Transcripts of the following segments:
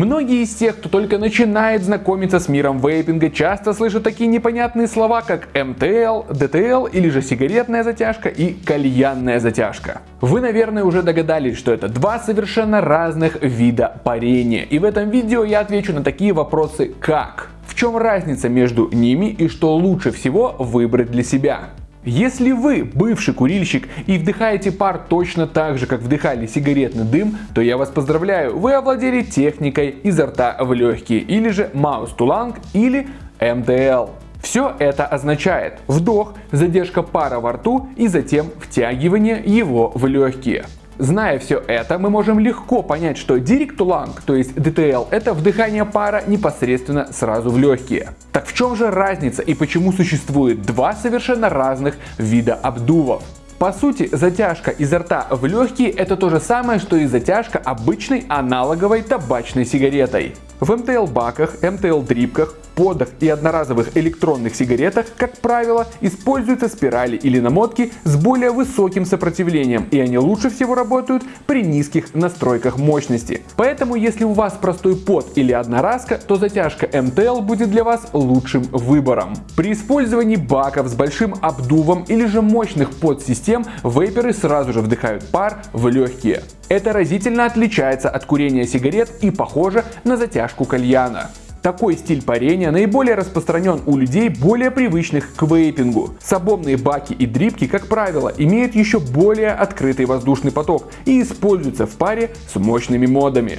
Многие из тех, кто только начинает знакомиться с миром вейпинга, часто слышат такие непонятные слова, как МТЛ, ДТЛ или же сигаретная затяжка и кальянная затяжка. Вы, наверное, уже догадались, что это два совершенно разных вида парения. И в этом видео я отвечу на такие вопросы, как в чем разница между ними и что лучше всего выбрать для себя. Если вы бывший курильщик и вдыхаете пар точно так же, как вдыхали сигаретный дым, то я вас поздравляю, вы овладели техникой изо рта в легкие, или же Маус Туланг, или МТЛ. Все это означает вдох, задержка пара во рту и затем втягивание его в легкие. Зная все это, мы можем легко понять, что Direct to Lung, то есть DTL, это вдыхание пара непосредственно сразу в легкие. Так в чем же разница и почему существует два совершенно разных вида обдувов? По сути, затяжка изо рта в легкие это то же самое, что и затяжка обычной аналоговой табачной сигаретой. В МТЛ-баках, МТЛ-дрипках подах и одноразовых электронных сигаретах, как правило, используются спирали или намотки с более высоким сопротивлением, и они лучше всего работают при низких настройках мощности. Поэтому, если у вас простой под или одноразка, то затяжка МТЛ будет для вас лучшим выбором. При использовании баков с большим обдувом или же мощных подсистем, вейперы сразу же вдыхают пар в легкие. Это разительно отличается от курения сигарет и похоже на затяжку кальяна. Такой стиль парения наиболее распространен у людей, более привычных к вейпингу. Сабомные баки и дрипки, как правило, имеют еще более открытый воздушный поток и используются в паре с мощными модами.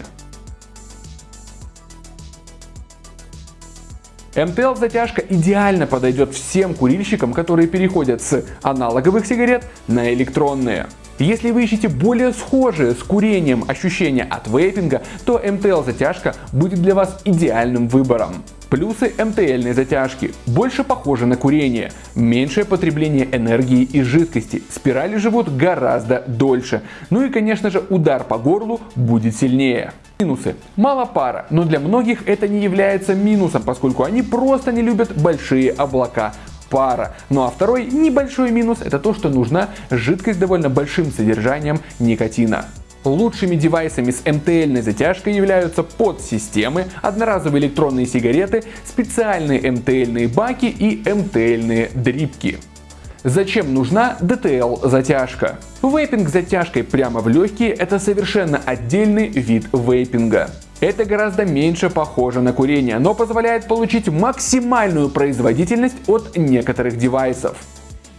МТЛ затяжка идеально подойдет всем курильщикам, которые переходят с аналоговых сигарет на электронные. Если вы ищете более схожие с курением ощущения от вейпинга, то МТЛ затяжка будет для вас идеальным выбором. Плюсы МТЛьной затяжки. Больше похоже на курение. Меньшее потребление энергии и жидкости. Спирали живут гораздо дольше. Ну и конечно же удар по горлу будет сильнее. Минусы. Мало пара, но для многих это не является минусом, поскольку они просто не любят большие облака пара. Ну а второй небольшой минус это то, что нужна жидкость довольно большим содержанием никотина. Лучшими девайсами с МТЛьной затяжкой являются подсистемы, одноразовые электронные сигареты, специальные МТЛьные баки и МТЛьные дрипки. Зачем нужна DTL затяжка? Вейпинг с затяжкой прямо в легкие это совершенно отдельный вид вейпинга. Это гораздо меньше похоже на курение, но позволяет получить максимальную производительность от некоторых девайсов.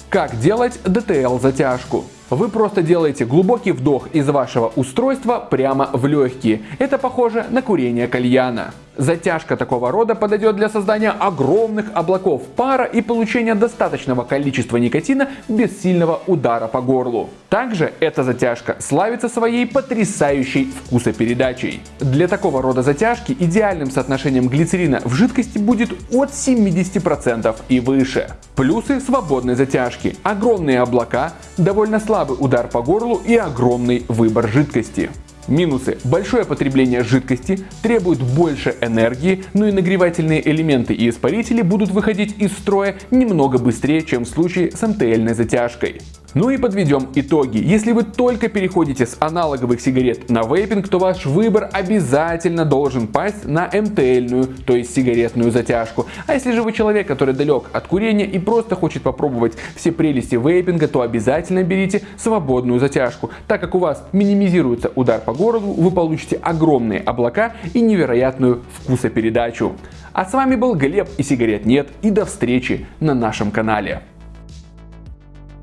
Как делать DTL затяжку? Вы просто делаете глубокий вдох из вашего устройства прямо в легкие. Это похоже на курение кальяна. Затяжка такого рода подойдет для создания огромных облаков пара и получения достаточного количества никотина без сильного удара по горлу. Также эта затяжка славится своей потрясающей вкусопередачей. Для такого рода затяжки идеальным соотношением глицерина в жидкости будет от 70% и выше. Плюсы свободной затяжки. Огромные облака, довольно слабый удар по горлу и огромный выбор жидкости. Минусы. Большое потребление жидкости требует больше энергии, но и нагревательные элементы и испарители будут выходить из строя немного быстрее, чем в случае с МТЛьной затяжкой. Ну и подведем итоги. Если вы только переходите с аналоговых сигарет на вейпинг, то ваш выбор обязательно должен пасть на МТЛьную, то есть сигаретную затяжку. А если же вы человек, который далек от курения и просто хочет попробовать все прелести вейпинга, то обязательно берите свободную затяжку. Так как у вас минимизируется удар по городу, вы получите огромные облака и невероятную вкусопередачу. А с вами был Глеб и сигарет нет и до встречи на нашем канале.